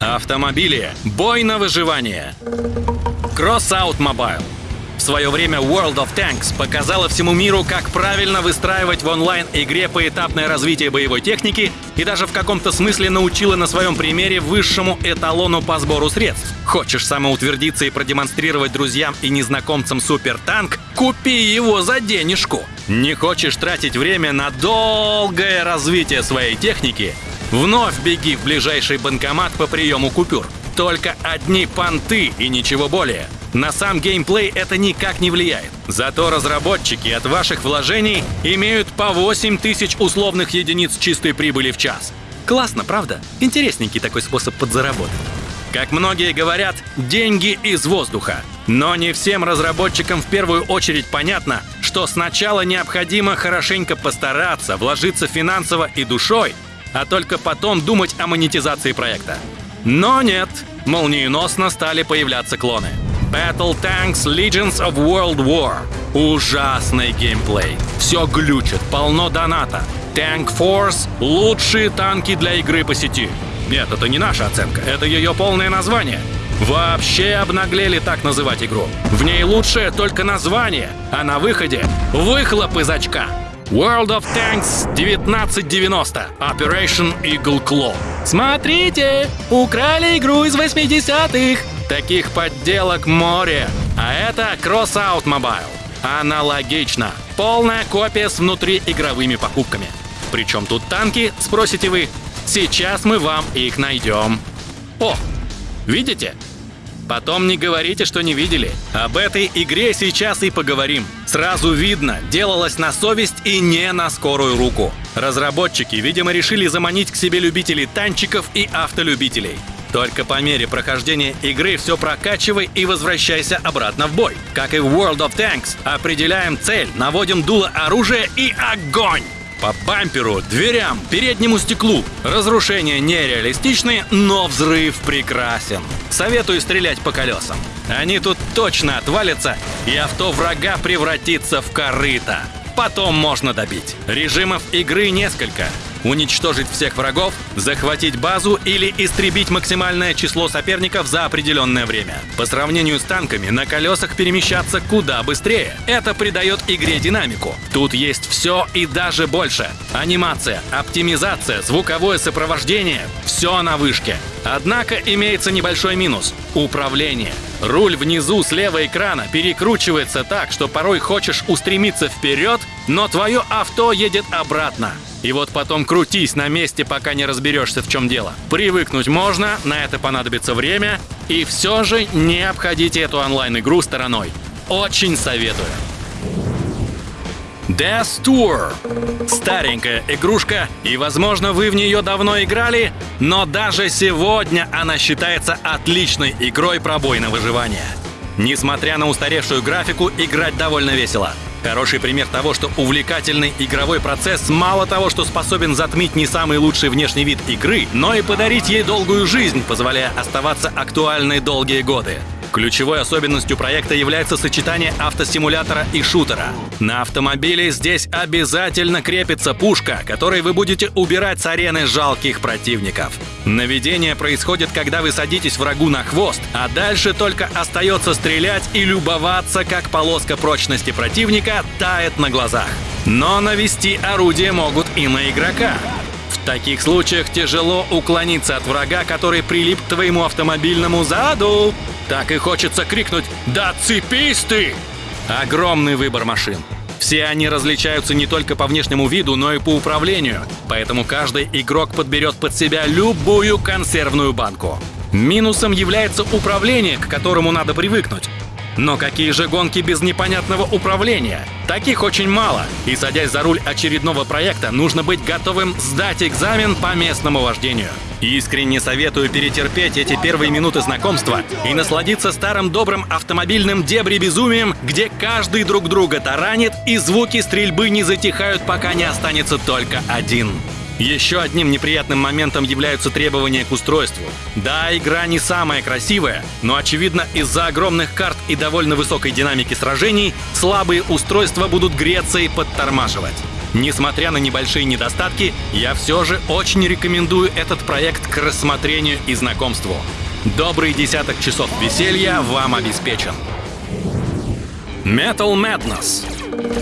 Автомобили. Бой на выживание. Crossout Mobile. В свое время World of Tanks показала всему миру, как правильно выстраивать в онлайн-игре поэтапное развитие боевой техники и даже в каком-то смысле научила на своем примере высшему эталону по сбору средств. Хочешь самоутвердиться и продемонстрировать друзьям и незнакомцам супертанк? Купи его за денежку! Не хочешь тратить время на долгое развитие своей техники? Вновь беги в ближайший банкомат по приему купюр. Только одни понты и ничего более. На сам геймплей это никак не влияет. Зато разработчики от ваших вложений имеют по 8 тысяч условных единиц чистой прибыли в час. Классно, правда? Интересненький такой способ подзаработать. Как многие говорят, деньги из воздуха. Но не всем разработчикам в первую очередь понятно, что сначала необходимо хорошенько постараться, вложиться финансово и душой, а только потом думать о монетизации проекта. Но нет, молниеносно стали появляться клоны. Battle Tanks Legends of World War. Ужасный геймплей. Все глючит, полно доната. Tank Force — лучшие танки для игры по сети. Нет, это не наша оценка, это ее полное название. Вообще обнаглели так называть игру. В ней лучшее только название, а на выходе — выхлоп из очка. World of Tanks 1990. Operation Eagle Claw. Смотрите, украли игру из 80-х. Таких подделок море. А это Crossout Mobile. Аналогично. Полная копия с внутриигровыми покупками. Причем тут танки, спросите вы. Сейчас мы вам их найдем. О, видите? Потом не говорите, что не видели. Об этой игре сейчас и поговорим. Сразу видно, делалось на совесть и не на скорую руку. Разработчики, видимо, решили заманить к себе любителей танчиков и автолюбителей. Только по мере прохождения игры все прокачивай и возвращайся обратно в бой. Как и в World of Tanks, определяем цель, наводим дуло оружия и огонь! По бамперу, дверям, переднему стеклу. Разрушения нереалистичны, но взрыв прекрасен. Советую стрелять по колесам. Они тут точно отвалятся, и авто врага превратится в корыто. Потом можно добить. Режимов игры несколько уничтожить всех врагов, захватить базу или истребить максимальное число соперников за определенное время. По сравнению с танками, на колесах перемещаться куда быстрее. Это придает игре динамику. Тут есть все и даже больше. Анимация, оптимизация, звуковое сопровождение – все на вышке. Однако имеется небольшой минус – управление. Руль внизу слева экрана перекручивается так, что порой хочешь устремиться вперед, но твое авто едет обратно. И вот потом крутись на месте, пока не разберешься, в чем дело. Привыкнуть можно, на это понадобится время, и все же не обходите эту онлайн-игру стороной. Очень советую. Death Tour. Старенькая игрушка, и, возможно, вы в нее давно играли, но даже сегодня она считается отличной игрой про бой на выживание. Несмотря на устаревшую графику, играть довольно весело. Хороший пример того, что увлекательный игровой процесс мало того, что способен затмить не самый лучший внешний вид игры, но и подарить ей долгую жизнь, позволяя оставаться актуальной долгие годы. Ключевой особенностью проекта является сочетание автосимулятора и шутера. На автомобиле здесь обязательно крепится пушка, которой вы будете убирать с арены жалких противников. Наведение происходит, когда вы садитесь врагу на хвост, а дальше только остается стрелять и любоваться, как полоска прочности противника тает на глазах. Но навести орудие могут и на игрока. В таких случаях тяжело уклониться от врага, который прилип к твоему автомобильному заду. Так и хочется крикнуть «Да цепись ты!» Огромный выбор машин. Все они различаются не только по внешнему виду, но и по управлению, поэтому каждый игрок подберет под себя любую консервную банку. Минусом является управление, к которому надо привыкнуть. Но какие же гонки без непонятного управления? Таких очень мало, и садясь за руль очередного проекта, нужно быть готовым сдать экзамен по местному вождению. Искренне советую перетерпеть эти первые минуты знакомства и насладиться старым добрым автомобильным дебри-безумием, где каждый друг друга таранит и звуки стрельбы не затихают, пока не останется только один. Еще одним неприятным моментом являются требования к устройству. Да, игра не самая красивая, но очевидно из-за огромных карт и довольно высокой динамики сражений слабые устройства будут греться и подтормаживать. Несмотря на небольшие недостатки, я все же очень рекомендую этот проект к рассмотрению и знакомству. Добрый десяток часов веселья вам обеспечен. Metal Madness.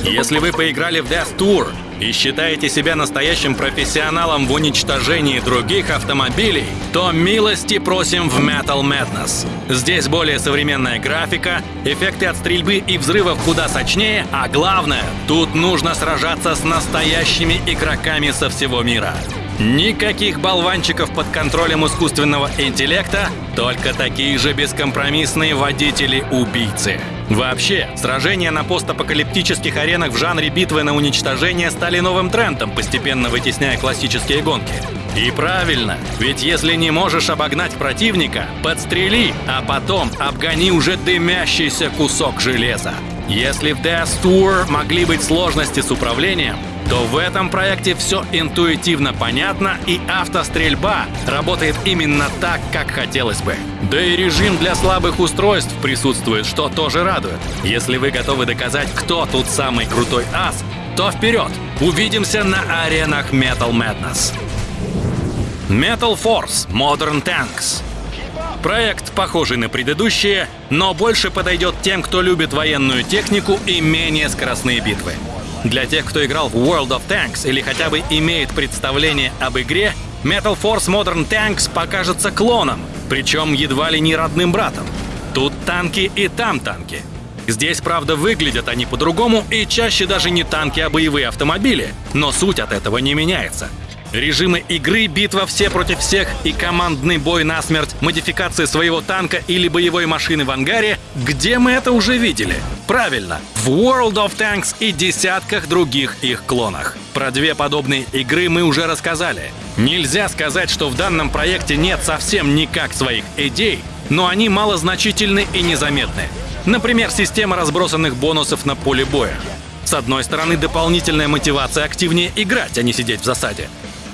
Если вы поиграли в Death Tour и считаете себя настоящим профессионалом в уничтожении других автомобилей, то милости просим в Metal Madness. Здесь более современная графика, эффекты от стрельбы и взрывов куда сочнее, а главное, тут нужно сражаться с настоящими игроками со всего мира. Никаких болванчиков под контролем искусственного интеллекта, только такие же бескомпромиссные водители-убийцы. Вообще, сражения на постапокалиптических аренах в жанре битвы на уничтожение стали новым трендом, постепенно вытесняя классические гонки. И правильно, ведь если не можешь обогнать противника, подстрели, а потом обгони уже дымящийся кусок железа. Если в Death Tour могли быть сложности с управлением, то в этом проекте все интуитивно понятно и автострельба работает именно так, как хотелось бы. Да и режим для слабых устройств присутствует, что тоже радует. Если вы готовы доказать, кто тут самый крутой ас, то вперед! Увидимся на аренах Metal Madness. Metal Force Modern Tanks Проект, похожий на предыдущие, но больше подойдет тем, кто любит военную технику и менее скоростные битвы. Для тех, кто играл в World of Tanks или хотя бы имеет представление об игре, Metal Force Modern Tanks покажется клоном, причем едва ли не родным братом. Тут танки и там танки. Здесь, правда, выглядят они по-другому и чаще даже не танки, а боевые автомобили, но суть от этого не меняется. Режимы игры, битва все против всех и командный бой насмерть, модификации своего танка или боевой машины в ангаре, где мы это уже видели? Правильно, в World of Tanks и десятках других их клонах. Про две подобные игры мы уже рассказали. Нельзя сказать, что в данном проекте нет совсем никак своих идей, но они малозначительны и незаметны. Например, система разбросанных бонусов на поле боя. С одной стороны, дополнительная мотивация активнее играть, а не сидеть в засаде.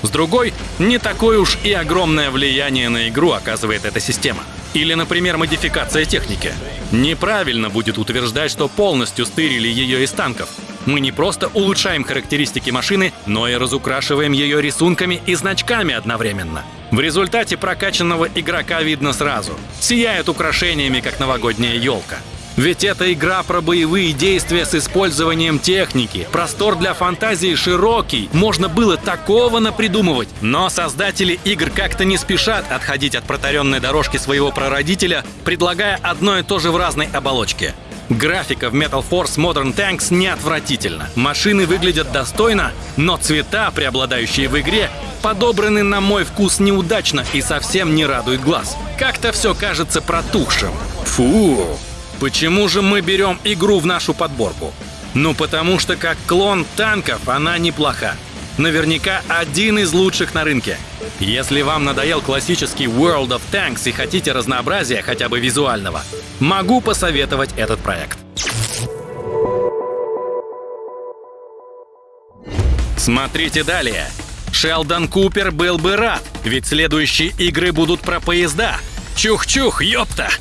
С другой, не такое уж и огромное влияние на игру оказывает эта система. Или, например, модификация техники. Неправильно будет утверждать, что полностью стырили ее из танков. Мы не просто улучшаем характеристики машины, но и разукрашиваем ее рисунками и значками одновременно. В результате прокачанного игрока видно сразу. Сияет украшениями, как новогодняя елка. Ведь это игра про боевые действия с использованием техники. Простор для фантазии широкий, можно было такого напридумывать. Но создатели игр как-то не спешат отходить от протаренной дорожки своего прародителя, предлагая одно и то же в разной оболочке. Графика в Metal Force Modern Tanks не отвратительна. Машины выглядят достойно, но цвета, преобладающие в игре, подобраны на мой вкус неудачно и совсем не радует глаз. Как-то все кажется протухшим. Фу! Почему же мы берем игру в нашу подборку? Ну потому что как клон танков она неплоха. Наверняка один из лучших на рынке. Если вам надоел классический World of Tanks и хотите разнообразия хотя бы визуального, могу посоветовать этот проект. Смотрите далее. Шелдон Купер был бы рад, ведь следующие игры будут про поезда. Чух-чух, ёпта!